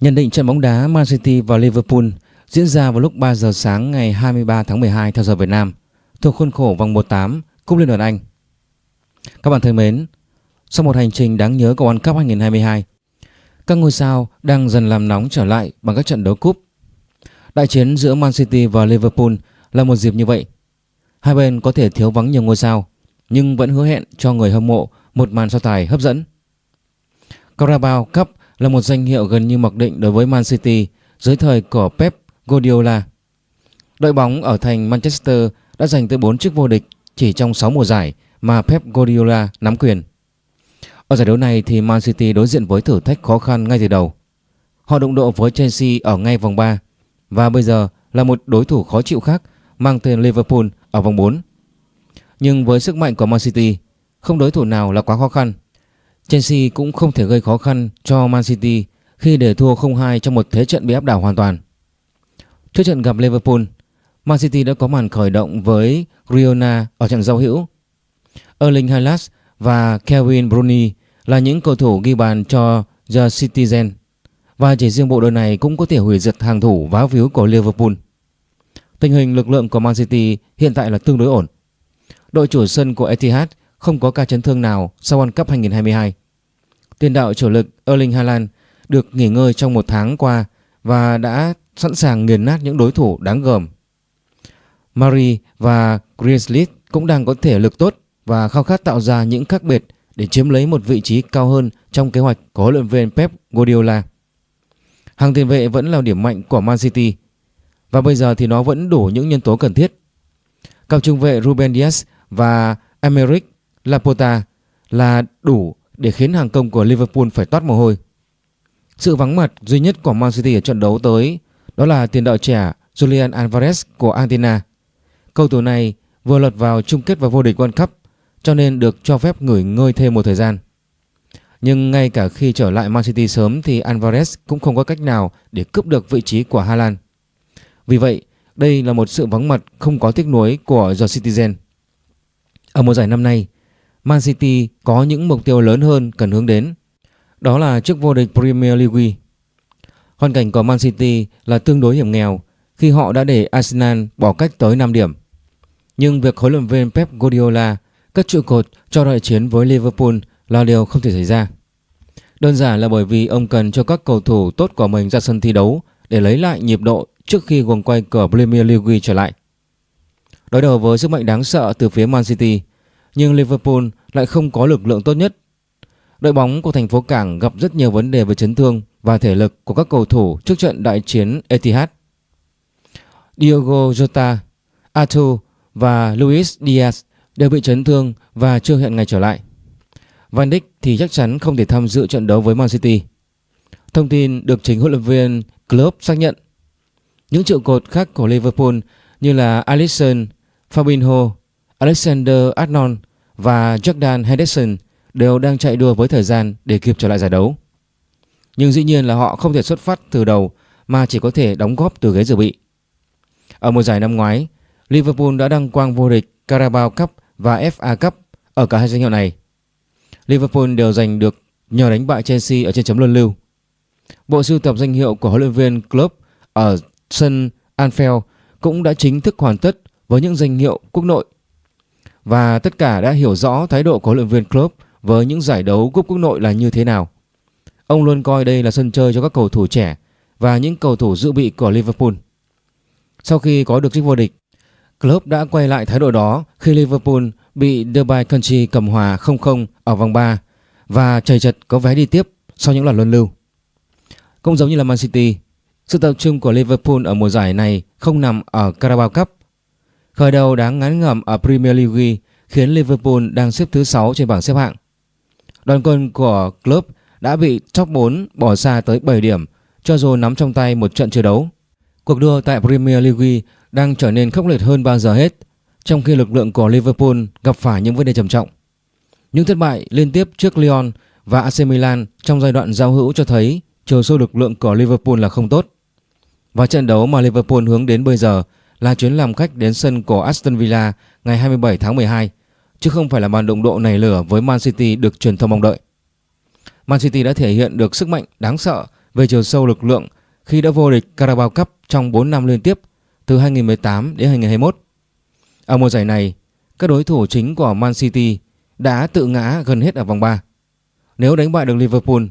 Nhận định trận bóng đá Man City và Liverpool diễn ra vào lúc 3 giờ sáng ngày 23 tháng 12 theo giờ Việt Nam thuộc khuôn khổ vòng 1-8 Cúp Liên đoàn Anh. Các bạn thân mến, sau một hành trình đáng nhớ của World Cup 2022, các ngôi sao đang dần làm nóng trở lại bằng các trận đấu cúp. Đại chiến giữa Man City và Liverpool là một dịp như vậy. Hai bên có thể thiếu vắng nhiều ngôi sao, nhưng vẫn hứa hẹn cho người hâm mộ một màn so tài hấp dẫn. Carabao Cup là một danh hiệu gần như mặc định đối với Man City dưới thời của Pep Guardiola. Đội bóng ở thành Manchester đã giành tới 4 chức vô địch chỉ trong 6 mùa giải mà Pep Guardiola nắm quyền. Ở giải đấu này thì Man City đối diện với thử thách khó khăn ngay từ đầu. Họ đụng độ với Chelsea ở ngay vòng 3 và bây giờ là một đối thủ khó chịu khác mang tên Liverpool ở vòng 4. Nhưng với sức mạnh của Man City, không đối thủ nào là quá khó khăn. Chelsea cũng không thể gây khó khăn cho Man City khi để thua 0-2 trong một thế trận bị áp đảo hoàn toàn. Trước trận gặp Liverpool, Man City đã có màn khởi động với Riona ở trận giao hữu. Erling Haaland và Kevin Bruni là những cầu thủ ghi bàn cho The Citizen và chỉ riêng bộ đội này cũng có thể hủy diệt hàng thủ vá víu của Liverpool. Tình hình lực lượng của Man City hiện tại là tương đối ổn. Đội chủ sân của Etihad không có ca chấn thương nào sau World Cup 2022. Tiền đạo chủ lực Erling Haaland được nghỉ ngơi trong một tháng qua và đã sẵn sàng nghiền nát những đối thủ đáng gờm. Mari và Griezlish cũng đang có thể lực tốt và khao khát tạo ra những khác biệt để chiếm lấy một vị trí cao hơn trong kế hoạch của huấn luyện viên Pep Guardiola. Hàng tiền vệ vẫn là điểm mạnh của Man City và bây giờ thì nó vẫn đủ những nhân tố cần thiết. Cặp trung vệ Ruben Dias và Emerick Laporta là đủ để khiến hàng công của Liverpool phải toát mồ hôi. Sự vắng mặt duy nhất của Man City ở trận đấu tới đó là tiền đạo trẻ Julian Alvarez của Argentina. Cầu thủ này vừa lọt vào chung kết và vô địch World Cup cho nên được cho phép nghỉ ngơi thêm một thời gian. Nhưng ngay cả khi trở lại Man City sớm thì Alvarez cũng không có cách nào để cướp được vị trí của Haaland. Vì vậy, đây là một sự vắng mặt không có tiếc nuối của The Citizen. Ở mùa giải năm nay, Man City có những mục tiêu lớn hơn cần hướng đến. Đó là chức vô địch Premier League. Hoàn cảnh của Man City là tương đối hiểm nghèo khi họ đã để Arsenal bỏ cách tới 5 điểm. Nhưng việc huấn luyện viên Pep Guardiola cất trụ cột cho đại chiến với Liverpool là điều không thể xảy ra. Đơn giản là bởi vì ông cần cho các cầu thủ tốt của mình ra sân thi đấu để lấy lại nhịp độ trước khi guồng quay của Premier League trở lại. Đối đầu với sức mạnh đáng sợ từ phía Man City, nhưng Liverpool lại không có lực lượng tốt nhất. Đội bóng của thành phố Cảng gặp rất nhiều vấn đề về chấn thương và thể lực của các cầu thủ trước trận đại chiến Etihad. Diogo Jota, Arthur và Luis Diaz đều bị chấn thương và chưa hẹn ngày trở lại. Van Dijk thì chắc chắn không thể tham dự trận đấu với Man City. Thông tin được chính huấn luyện viên Klopp xác nhận. Những trụ cột khác của Liverpool như là Alisson, Fabinho, Alexander Arnold và Jordan Henderson đều đang chạy đua với thời gian để kịp trở lại giải đấu. Nhưng dĩ nhiên là họ không thể xuất phát từ đầu mà chỉ có thể đóng góp từ ghế dự bị. Ở mùa giải năm ngoái, Liverpool đã đăng quang vô địch Carabao Cup và FA Cup ở cả hai danh hiệu này. Liverpool đều giành được nhờ đánh bại Chelsea ở trên chấm luân lưu. Bộ sưu tập danh hiệu của huấn luyện viên Klopp ở sân Anfield cũng đã chính thức hoàn tất với những danh hiệu quốc nội. Và tất cả đã hiểu rõ thái độ của huấn luyện viên Klopp với những giải đấu cúp quốc nội là như thế nào. Ông luôn coi đây là sân chơi cho các cầu thủ trẻ và những cầu thủ dự bị của Liverpool. Sau khi có được chức vô địch, Klopp đã quay lại thái độ đó khi Liverpool bị Derby County cầm hòa 0-0 ở vòng 3 và chầy chật có vé đi tiếp sau những loạt luân lưu. Cũng giống như là Man City, sự tập trung của Liverpool ở mùa giải này không nằm ở Carabao Cup. Khởi đầu đáng ngán ngẩm ở Premier League khiến Liverpool đang xếp thứ 6 trên bảng xếp hạng. Đoàn quân của club đã bị top 4 bỏ xa tới 7 điểm cho dù nắm trong tay một trận chưa đấu. Cuộc đua tại Premier League đang trở nên khốc liệt hơn bao giờ hết, trong khi lực lượng của Liverpool gặp phải những vấn đề trầm trọng. Những thất bại liên tiếp trước Lyon và AC Milan trong giai đoạn giao hữu cho thấy chiều sâu lực lượng của Liverpool là không tốt. Và trận đấu mà Liverpool hướng đến bây giờ là chuyến làm khách đến sân của Aston Villa ngày 27 tháng 12, chứ không phải là màn động độ nảy lửa với Man City được truyền thông mong đợi. Man City đã thể hiện được sức mạnh đáng sợ về chiều sâu lực lượng khi đã vô địch Carabao Cup trong 4 năm liên tiếp từ 2018 đến 2021. Ở mùa giải này, các đối thủ chính của Man City đã tự ngã gần hết ở vòng 3. Nếu đánh bại được Liverpool,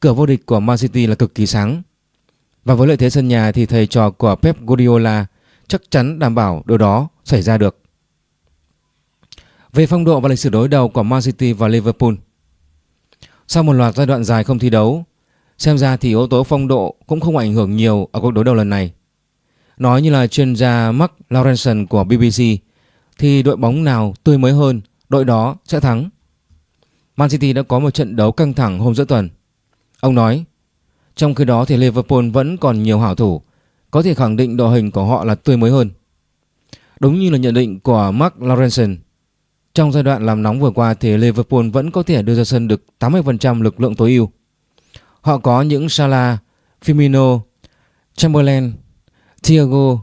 cửa vô địch của Man City là cực kỳ sáng. Và với lợi thế sân nhà thì thầy trò của Pep Guardiola chắc chắn đảm bảo điều đó xảy ra được. Về phong độ và lịch sử đối đầu của Man City và Liverpool, Sau một loạt giai đoạn dài không thi đấu, Xem ra thì yếu tố phong độ cũng không ảnh hưởng nhiều ở cuộc đối đầu lần này. Nói như là chuyên gia Mark Lawrenson của BBC Thì đội bóng nào tươi mới hơn, đội đó sẽ thắng. Man City đã có một trận đấu căng thẳng hôm giữa tuần. Ông nói, Trong khi đó thì Liverpool vẫn còn nhiều hảo thủ có thể khẳng định đội hình của họ là tươi mới hơn Đúng như là nhận định của Mark Lawrenson trong giai đoạn làm nóng vừa qua thì Liverpool vẫn có thể đưa ra sân được 80% lực lượng tối ưu. Họ có những Salah, Firmino, Chamberlain, Thiago,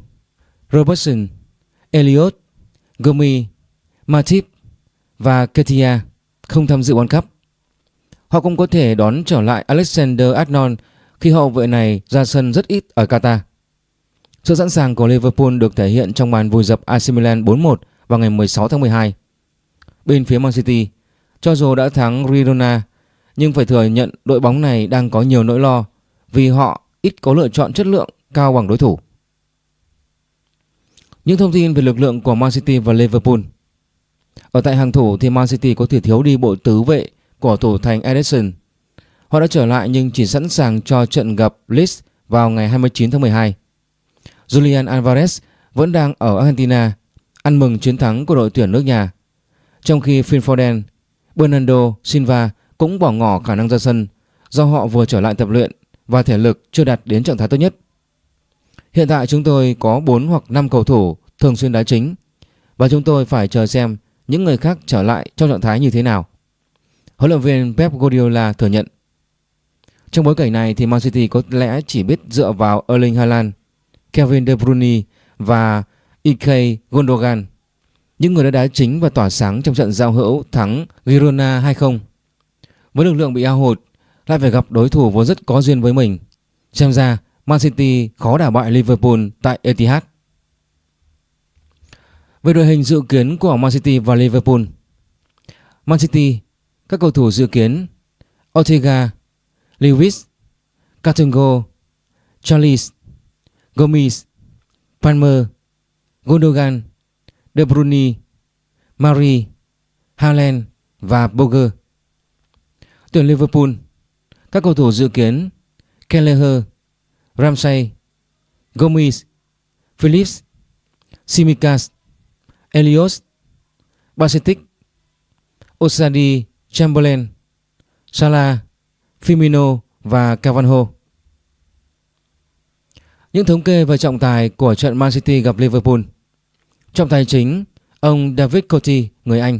Robertson, Elliot, Gomi, Matip và Ketia không tham dự World Cup. Họ cũng có thể đón trở lại Alexander Arnold khi hậu vệ này ra sân rất ít ở Qatar. Sự sẵn sàng của Liverpool được thể hiện trong màn vùi dập AC Milan 4-1 vào ngày 16 tháng 12. Bên phía Man City, cho dù đã thắng Girona, nhưng phải thừa nhận đội bóng này đang có nhiều nỗi lo vì họ ít có lựa chọn chất lượng cao bằng đối thủ. Những thông tin về lực lượng của Man City và Liverpool Ở tại hàng thủ thì Man City có thể thiếu đi bộ tứ vệ của thủ thành Edison. Họ đã trở lại nhưng chỉ sẵn sàng cho trận gặp Leeds vào ngày 29 tháng 12. Julian Alvarez vẫn đang ở Argentina ăn mừng chiến thắng của đội tuyển nước nhà trong khi Phil Foden, Bernardo Silva cũng bỏ ngỏ khả năng ra sân do họ vừa trở lại tập luyện và thể lực chưa đạt đến trạng thái tốt nhất. Hiện tại chúng tôi có 4 hoặc 5 cầu thủ thường xuyên đá chính và chúng tôi phải chờ xem những người khác trở lại trong trạng thái như thế nào. Huấn luyện viên Pep Guardiola thừa nhận. Trong bối cảnh này thì Man City có lẽ chỉ biết dựa vào Erling Haaland, Kevin De Bruyne và Ike Gundogan những người đã đá chính và tỏa sáng trong trận giao hữu thắng Girona 2-0. Với lực lượng bị ao hụt, lại phải gặp đối thủ vốn rất có duyên với mình. Xem ra Man City khó đả bại Liverpool tại Etihad. Về đội hình dự kiến của Man City và Liverpool Man City, các cầu thủ dự kiến Ortega, Lewis, Catungo, Charles, Gomez, Palmer, Gondogan, De Bruyne, Marie, Haaland và Boger. Tuyển Liverpool, các cầu thủ dự kiến Kelleher, Ramsey, Gomez, Phillips, Simicas, Elios, Bacetic, Osadi, Chamberlain, Salah, Firmino và Cavanho. Những thống kê về trọng tài của trận Man City gặp Liverpool trong tài chính, ông David Coty, người Anh.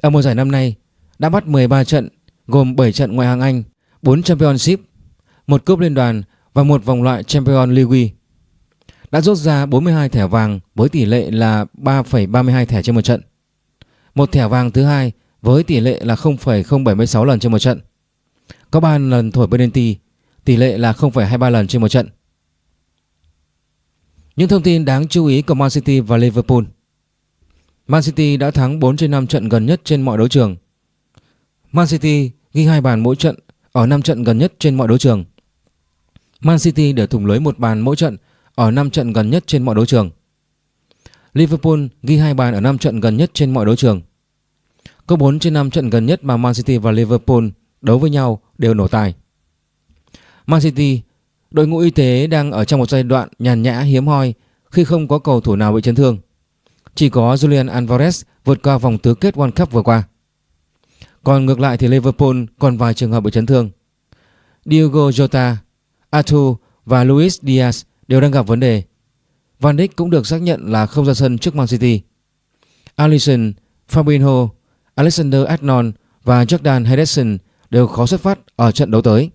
Ở mùa giải năm nay, đã bắt 13 trận gồm 7 trận ngoại hạng Anh, 4 Championship, một cúp liên đoàn và một vòng loại Champions League. Đã rút ra 42 thẻ vàng với tỷ lệ là 3,32 thẻ trên một trận. Một thẻ vàng thứ hai với tỷ lệ là 0,076 lần trên một trận. Có 3 lần thổi penalty, tỷ lệ là 0,23 lần trên một trận. Những thông tin đáng chú ý của Man City và Liverpool. Man City đã thắng 4 trên 5 trận gần nhất trên mọi đấu trường. Man City ghi hai bàn mỗi trận ở 5 trận gần nhất trên mọi đấu trường. Man City để thủng lưới một bàn mỗi trận ở 5 trận gần nhất trên mọi đấu trường. Liverpool ghi hai bàn ở 5 trận gần nhất trên mọi đấu trường. Có 4 trên 5 trận gần nhất mà Man City và Liverpool đấu với nhau đều nổ tài. Man City Đội ngũ y tế đang ở trong một giai đoạn nhàn nhã hiếm hoi khi không có cầu thủ nào bị chấn thương. Chỉ có Julian Alvarez vượt qua vòng tứ kết World Cup vừa qua. Còn ngược lại thì Liverpool còn vài trường hợp bị chấn thương. Diogo Jota, Arthur và Luis Diaz đều đang gặp vấn đề. Van Dijk cũng được xác nhận là không ra sân trước Man City. Alisson, Fabinho, Alexander Arnold và Jordan Henderson đều khó xuất phát ở trận đấu tới.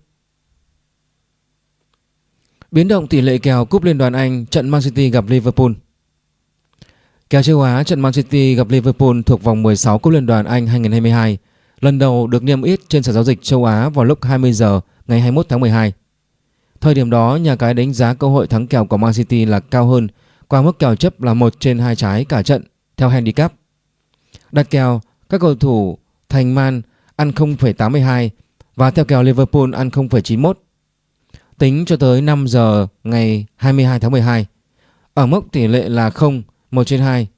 Biến động tỷ lệ kèo cúp Liên đoàn Anh trận Man City gặp Liverpool. Kèo châu Á trận Man City gặp Liverpool thuộc vòng 16 cúp Liên đoàn Anh 2022 lần đầu được niêm yết trên sàn giao dịch châu Á vào lúc 20 giờ ngày 21 tháng 12. Thời điểm đó nhà cái đánh giá cơ hội thắng kèo của Man City là cao hơn qua mức kèo chấp là 1 trên 2 trái cả trận theo handicap. Đặt kèo các cầu thủ Thành Man ăn 0,82 và theo kèo Liverpool ăn 0,91. Tính cho tới 5 giờ ngày 22 tháng 12, ở mức tỷ lệ là 0, 1 trên 2,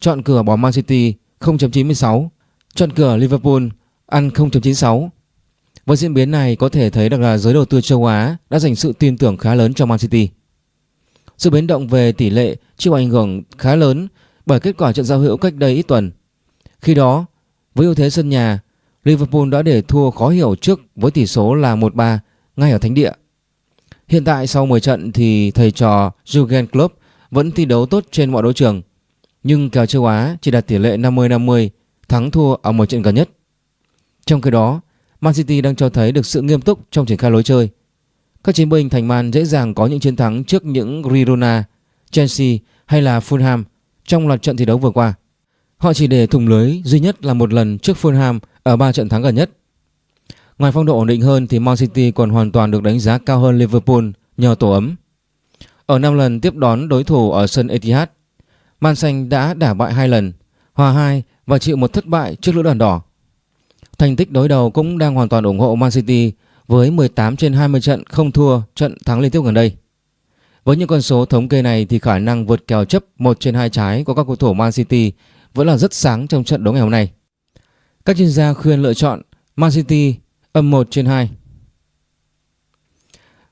chọn cửa bỏ Man City 0.96, chọn cửa Liverpool ăn 0.96. Với diễn biến này có thể thấy được là giới đầu tư châu Á đã dành sự tin tưởng khá lớn cho Man City. Sự biến động về tỷ lệ chịu ảnh hưởng khá lớn bởi kết quả trận giao hữu cách đây ít tuần. Khi đó, với ưu thế sân nhà, Liverpool đã để thua khó hiểu trước với tỷ số là 1-3 ngay ở thánh địa. Hiện tại sau 10 trận thì thầy trò Jurgen Klopp vẫn thi đấu tốt trên mọi đấu trường, nhưng kèo châu Á chỉ đạt tỷ lệ 50-50 thắng thua ở một trận gần nhất. Trong khi đó, Man City đang cho thấy được sự nghiêm túc trong triển khai lối chơi. Các chiến binh thành Man dễ dàng có những chiến thắng trước những Girona, Chelsea hay là Fulham trong loạt trận thi đấu vừa qua. Họ chỉ để thủng lưới duy nhất là một lần trước Fulham ở 3 trận thắng gần nhất. Ngoài phong độ ổn định hơn thì Man City còn hoàn toàn được đánh giá cao hơn Liverpool nhờ tổ ấm. Ở 5 lần tiếp đón đối thủ ở sân Etihad, Man Xanh đã đả bại hai lần, hòa 2 và chịu một thất bại trước lữ đoàn đỏ. Thành tích đối đầu cũng đang hoàn toàn ủng hộ Man City với 18 trên 20 trận không thua trận thắng liên tiếp gần đây. Với những con số thống kê này thì khả năng vượt kèo chấp 1 trên 2 trái của các cầu thủ Man City vẫn là rất sáng trong trận đấu ngày hôm nay. Các chuyên gia khuyên lựa chọn Man City âm 1 trên 2.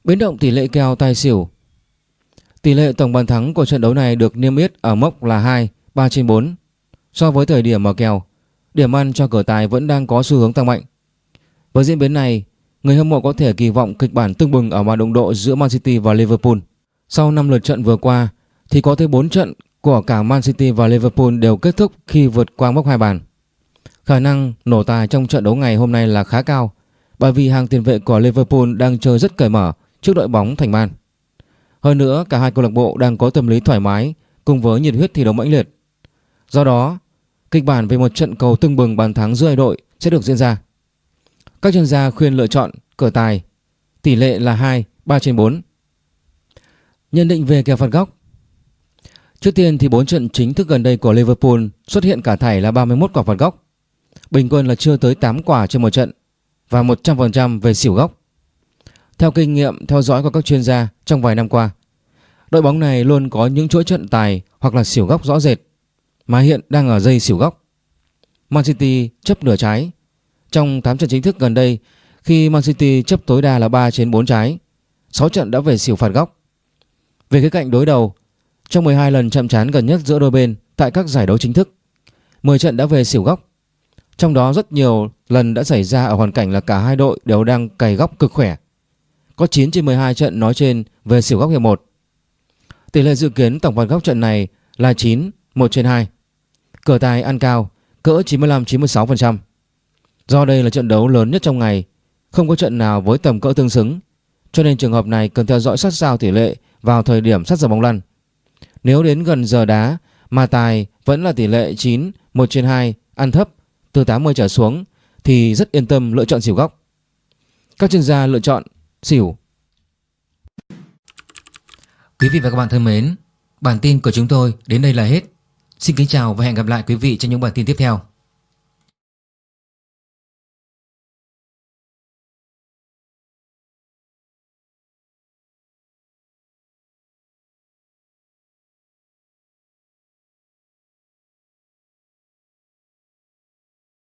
Biến động tỷ lệ kèo tài xỉu Tỷ lệ tổng bàn thắng của trận đấu này được niêm yết ở mốc là 2, 3 trên 4. So với thời điểm mở kèo, điểm ăn cho cửa tài vẫn đang có xu hướng tăng mạnh. Với diễn biến này, người hâm mộ có thể kỳ vọng kịch bản tương bừng ở màn động độ giữa Man City và Liverpool. Sau 5 lượt trận vừa qua thì có tới 4 trận của cả Man City và Liverpool đều kết thúc khi vượt qua mốc hai bàn. Khả năng nổ tài trong trận đấu ngày hôm nay là khá cao bởi vì hàng tiền vệ của Liverpool đang chơi rất cởi mở trước đội bóng thành Man. Hơn nữa, cả hai câu lạc bộ đang có tâm lý thoải mái cùng với nhiệt huyết thi đấu mãnh liệt. Do đó, kịch bản về một trận cầu tưng bừng bàn thắng giữa hai đội sẽ được diễn ra. Các chuyên gia khuyên lựa chọn cờ tài, tỷ lệ là 2, 3 trên 4. Nhận định về kèo phạt góc Trước tiên thì 4 trận chính thức gần đây của Liverpool xuất hiện cả thảy là 31 quả phạt góc. Bình quân là chưa tới 8 quả trên một trận và 100% về xỉu góc. Theo kinh nghiệm theo dõi của các chuyên gia trong vài năm qua, đội bóng này luôn có những chuỗi trận tài hoặc là xỉu góc rõ rệt mà hiện đang ở dây xỉu góc. Man City chấp nửa trái. Trong 8 trận chính thức gần đây, khi Man City chấp tối đa là 3 trên 4 trái, 6 trận đã về xỉu phạt góc. Về khía cạnh đối đầu, trong 12 lần chạm trán gần nhất giữa đôi bên tại các giải đấu chính thức, 10 trận đã về xỉu góc. Trong đó rất nhiều lần đã xảy ra ở hoàn cảnh là cả hai đội đều đang cày góc cực khỏe. Có 9 trên 12 trận nói trên về xỉu góc hiệp 1. Tỷ lệ dự kiến tổng phạt góc trận này là 9, 1 trên 2. Cờ tài ăn cao, cỡ 95-96%. Do đây là trận đấu lớn nhất trong ngày, không có trận nào với tầm cỡ tương xứng, cho nên trường hợp này cần theo dõi sát sao tỷ lệ vào thời điểm sát giờ bóng lăn. Nếu đến gần giờ đá mà tài vẫn là tỷ lệ 9, 1 trên 2, ăn thấp, từ 80 trở xuống thì rất yên tâm lựa chọn xỉu góc. Các chuyên gia lựa chọn xỉu. Quý vị và các bạn thân mến, bản tin của chúng tôi đến đây là hết. Xin kính chào và hẹn gặp lại quý vị trong những bản tin tiếp theo.